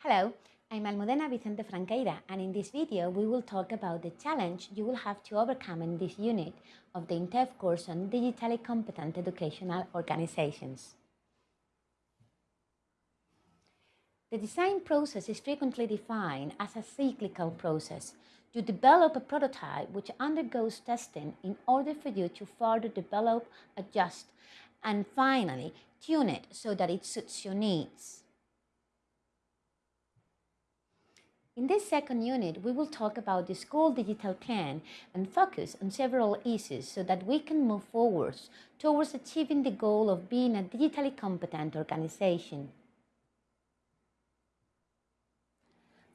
Hello, I'm Almudena Vicente Franqueira and in this video we will talk about the challenge you will have to overcome in this unit of the INTEF course on digitally competent educational organizations. The design process is frequently defined as a cyclical process. You develop a prototype which undergoes testing in order for you to further develop, adjust, and finally tune it so that it suits your needs. In this second unit, we will talk about the school digital plan and focus on several issues so that we can move forwards towards achieving the goal of being a digitally competent organization.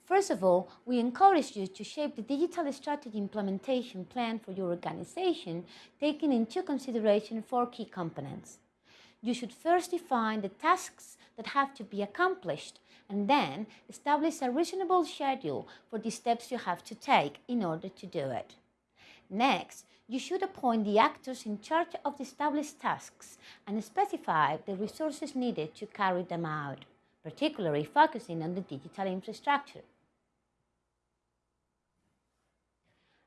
First of all, we encourage you to shape the digital strategy implementation plan for your organization, taking into consideration four key components. You should first define the tasks that have to be accomplished and then establish a reasonable schedule for the steps you have to take in order to do it. Next, you should appoint the actors in charge of the established tasks and specify the resources needed to carry them out, particularly focusing on the digital infrastructure.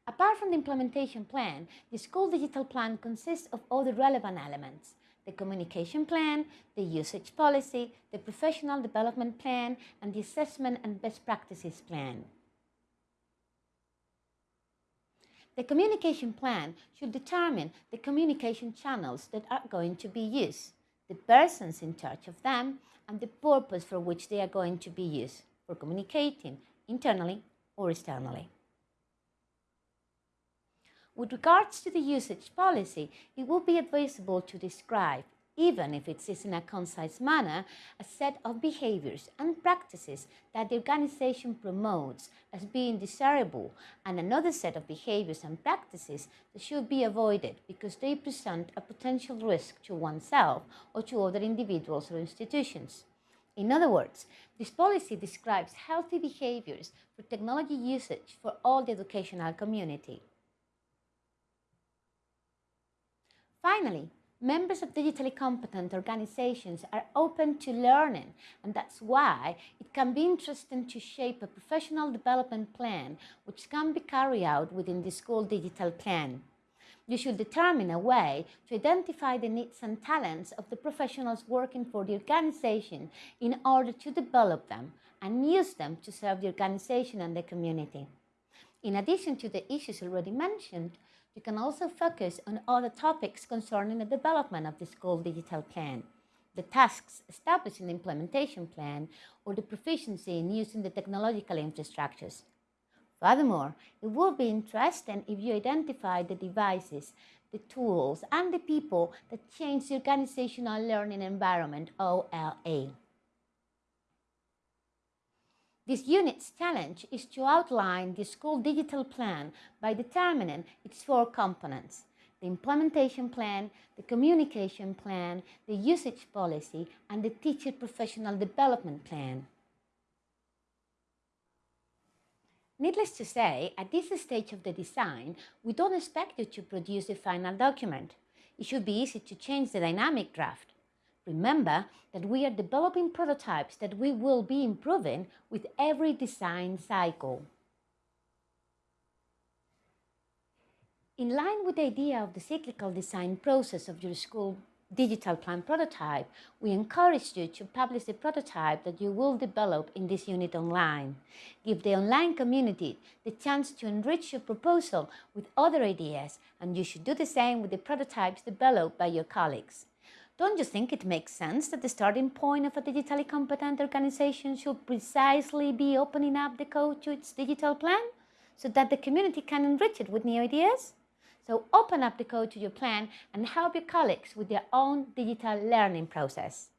Apart from the implementation plan, the school digital plan consists of all the relevant elements, the communication plan, the usage policy, the professional development plan, and the assessment and best practices plan. The communication plan should determine the communication channels that are going to be used, the persons in charge of them, and the purpose for which they are going to be used for communicating internally or externally. With regards to the usage policy, it will be advisable to describe, even if it is in a concise manner, a set of behaviors and practices that the organization promotes as being desirable and another set of behaviors and practices that should be avoided because they present a potential risk to oneself or to other individuals or institutions. In other words, this policy describes healthy behaviors for technology usage for all the educational community. Finally, members of digitally competent organizations are open to learning, and that's why it can be interesting to shape a professional development plan which can be carried out within the school digital plan. You should determine a way to identify the needs and talents of the professionals working for the organization in order to develop them and use them to serve the organization and the community. In addition to the issues already mentioned, you can also focus on other topics concerning the development of the school digital plan, the tasks established in the implementation plan, or the proficiency in using the technological infrastructures. Furthermore, it will be interesting if you identify the devices, the tools, and the people that change the organizational learning environment, OLE. This unit's challenge is to outline the school digital plan by determining its four components, the implementation plan, the communication plan, the usage policy, and the teacher professional development plan. Needless to say, at this stage of the design, we don't expect you to produce the final document. It should be easy to change the dynamic draft. Remember that we are developing prototypes that we will be improving with every design cycle. In line with the idea of the cyclical design process of your school digital plan prototype, we encourage you to publish the prototype that you will develop in this unit online. Give the online community the chance to enrich your proposal with other ideas, and you should do the same with the prototypes developed by your colleagues. Don't you think it makes sense that the starting point of a digitally competent organization should precisely be opening up the code to its digital plan so that the community can enrich it with new ideas? So open up the code to your plan and help your colleagues with their own digital learning process.